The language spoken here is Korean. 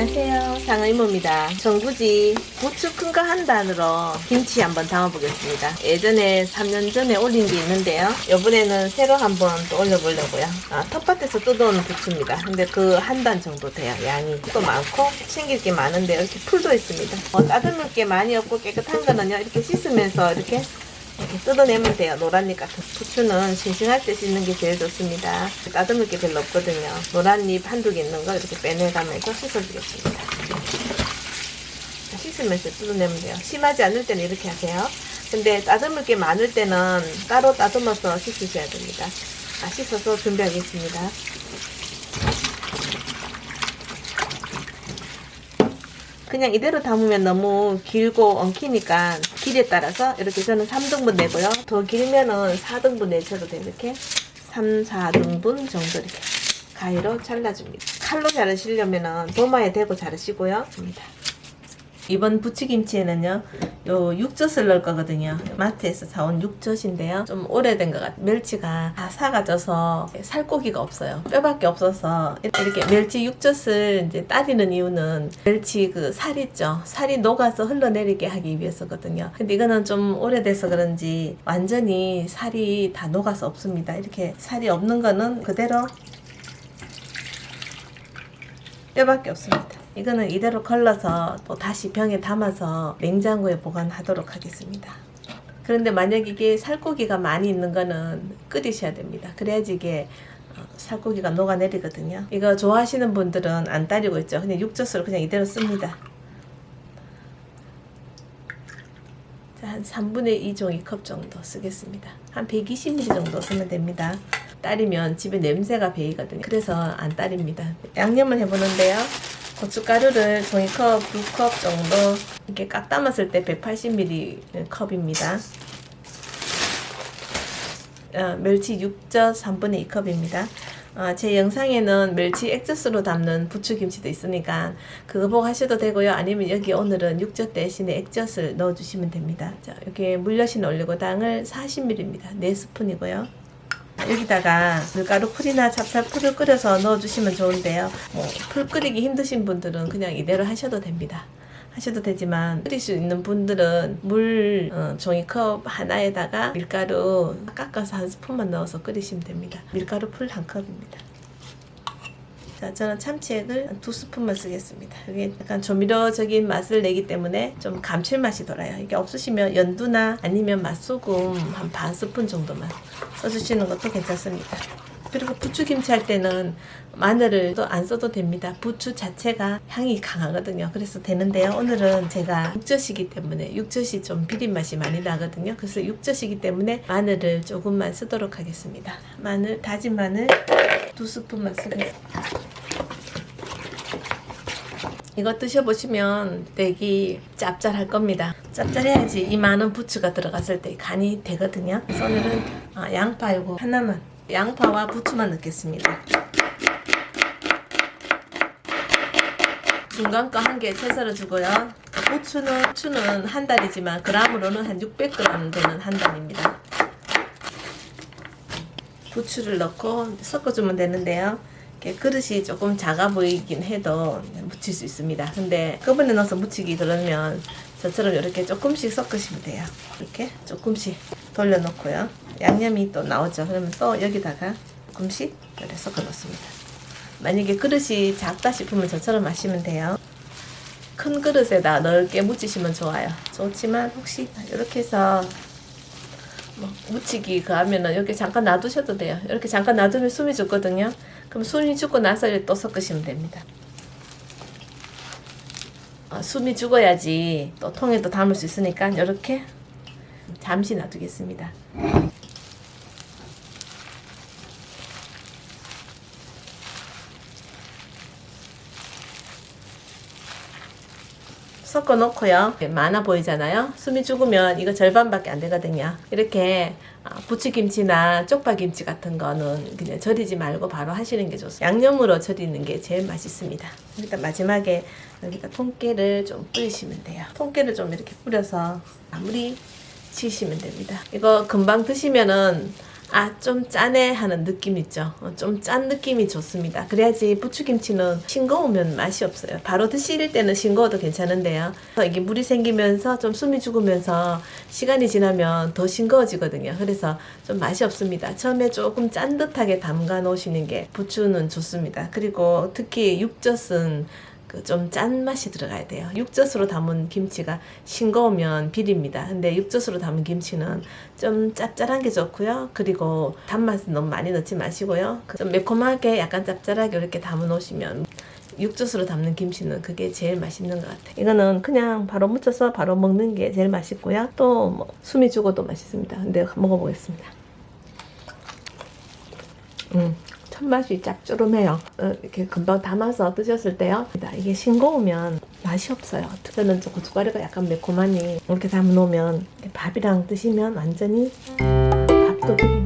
안녕하세요. 상의모입니다. 정부지 부추 큰 거 한 단으로 김치 한번 담아보겠습니다. 예전에 3년 전에 올린 게 있는데요. 이번에는 새로 한번 또 올려보려고요. 아, 텃밭에서 뜯어온 부추입니다. 근데 그 한 단 정도 돼요. 양이 또 많고 챙길 게 많은데 이렇게 풀도 있습니다. 어, 따듬을 게 많이 없고 깨끗한 거는요 이렇게 씻으면서 이렇게 이렇게 뜯어내면 돼요. 노란잎 같은 부추는 싱싱할 때 씻는 게 제일 좋습니다. 따듬을 게 별로 없거든요. 노란잎 한두 개 있는 거 이렇게 빼내가면서 씻어주겠습니다. 씻으면서 뜯어내면 돼요. 심하지 않을 때는 이렇게 하세요. 근데 따듬을 게 많을 때는 따로 따듬어서 씻으셔야 됩니다. 아, 씻어서 준비하겠습니다. 그냥 이대로 담으면 너무 길고 엉키니까 길에 따라서 이렇게 저는 3등분 내고요. 더 길면은 4등분 내셔도 돼요. 이렇게 3, 4등분 정도 이렇게 가위로 잘라줍니다. 칼로 자르시려면은 도마에 대고 자르시고요. 이번 부추김치에는요 요 육젓을 넣을 거거든요. 마트에서 사온 육젓인데요. 좀 오래된 것 같아요 멸치가 다 사가져서 살코기가 없어요. 뼈밖에 없어서 이렇게 멸치 육젓을 이제 따리는 이유는 멸치 그 살 있죠. 살이 녹아서 흘러내리게 하기 위해서거든요. 근데 이거는 좀 오래돼서 그런지 완전히 살이 다 녹아서 없습니다. 이렇게 살이 없는 거는 그대로 뼈밖에 없습니다. 이거는 이대로 걸러서 또 다시 병에 담아서 냉장고에 보관하도록 하겠습니다. 그런데 만약 이게 살코기가 많이 있는 거는 끓이셔야 됩니다. 그래야지 이게 어, 살코기가 녹아내리거든요. 이거 좋아하시는 분들은 안 따리고 있죠. 그냥 육젓으로 그냥 이대로 씁니다. 자, 한 3분의 2 종이컵 정도 쓰겠습니다. 한 120ml 정도 쓰면 됩니다. 따리면 집에 냄새가 배이거든요. 그래서 안 따립니다. 양념을 해보는데요. 고춧가루를 종이컵 2컵 정도 이렇게 깍 담았을 때 180ml 컵입니다. 어, 멸치 육젓 3분의 2컵입니다. 어, 제 영상에는 멸치 액젓으로 담는 부추김치도 있으니까 그거 보고 하셔도 되고요. 아니면 여기 오늘은 육젓 대신에 액젓을 넣어주시면 됩니다. 자, 이렇게 물엿이 올리고 당을 40ml입니다. 4스푼이고요. 여기다가 밀가루 풀이나 찹쌀풀을 끓여서 넣어주시면 좋은데요. 뭐, 풀 끓이기 힘드신 분들은 그냥 이대로 하셔도 됩니다. 하셔도 되지만 끓일 수 있는 분들은 물 어, 종이컵 하나에다가 밀가루 깎아서 한 스푼만 넣어서 끓이시면 됩니다. 밀가루 풀 한 컵입니다. 자, 저는 참치액을 두 스푼만 쓰겠습니다. 이게 약간 조미료적인 맛을 내기 때문에 좀 감칠맛이 돌아요. 이게 없으시면 연두나 아니면 맛소금 한 반 스푼 정도만 써주시는 것도 괜찮습니다. 그리고 부추김치 할 때는 마늘을 또 안 써도 됩니다. 부추 자체가 향이 강하거든요. 그래서 되는데요. 오늘은 제가 육젓이기 때문에 육젓이 좀 비린 맛이 많이 나거든요. 그래서 육젓이기 때문에 마늘을 조금만 쓰도록 하겠습니다. 마늘, 다진 마늘 두 스푼만 쓰겠습니다. 이거 드셔보시면 되게 짭짤할 겁니다. 짭짤해야지 이 많은 부추가 들어갔을 때 간이 되거든요. 그래서 오늘은 아, 양파 이거 하나만 양파와 부추만 넣겠습니다. 중간 거 한 개 채썰어 주고요. 부추는, 부추는 한 달이지만 그람으로는 한 600g 되는 한 달입니다. 부추를 넣고 섞어주면 되는데요. 그릇이 조금 작아 보이긴 해도 묻힐 수 있습니다. 근데 끄분에 넣어서 묻히기 그러면 저처럼 이렇게 조금씩 섞으시면 돼요. 이렇게 조금씩 돌려놓고요. 양념이 또 나오죠. 그러면 또 여기다가 조금씩 이렇게 섞어 놓습니다. 만약에 그릇이 작다 싶으면 저처럼 마시면 돼요. 큰 그릇에다 넓게 묻히시면 좋아요. 좋지만 혹시 이렇게 해서 뭐 묻히기 그 하면은 이렇게 잠깐 놔두셔도 돼요. 이렇게 잠깐 놔두면 숨이 죽거든요. 그럼 숨이 죽고 나서 또 섞으시면 됩니다. 어, 숨이 죽어야지 또 통에 또 담을 수 있으니까 이렇게 잠시 놔두겠습니다. 섞어 놓고요. 많아 보이잖아요. 숨이 죽으면 이거 절반밖에 안 되거든요. 이렇게 아, 부추김치나 쪽파김치 같은 거는 그냥 절이지 말고 바로 하시는 게 좋습니다. 양념으로 절이는 게 제일 맛있습니다. 일단 마지막에 여기다 통깨를 좀 뿌리시면 돼요. 통깨를 좀 이렇게 뿌려서 마무리 치시면 됩니다. 이거 금방 드시면은 아 좀 짜네 하는 느낌 있죠. 어, 좀짠 느낌이 좋습니다. 그래야지 부추김치는 싱거우면 맛이 없어요. 바로 드실 때는 싱거워도 괜찮은데요. 이게 물이 생기면서 좀 숨이 죽으면서 시간이 지나면 더 싱거워지거든요. 그래서 좀 맛이 없습니다. 처음에 조금 짠 듯하게 담가 놓으시는 게 부추는 좋습니다. 그리고 특히 육젓은 그 좀 짠 맛이 들어가야 돼요. 육젓으로 담은 김치가 싱거우면 비립니다. 근데 육젓으로 담은 김치는 좀 짭짤한 게 좋고요. 그리고 단맛은 너무 많이 넣지 마시고요. 그좀 매콤하게 약간 짭짤하게 이렇게 담아 놓으시면 육젓으로 담는 김치는 그게 제일 맛있는 것 같아요. 이거는 그냥 바로 무쳐서 바로 먹는 게 제일 맛있고요. 또 뭐 숨이 죽어도 맛있습니다. 근데 먹어보겠습니다. 음, 첫 맛이 짭조름해요. 어, 이렇게 금방 담아서 드셨을 때요. 이게 싱거우면 맛이 없어요. 저는 저 고춧가루가 약간 매콤하니 이렇게 담아 놓으면 밥이랑 드시면 완전히 밥도둑입니다.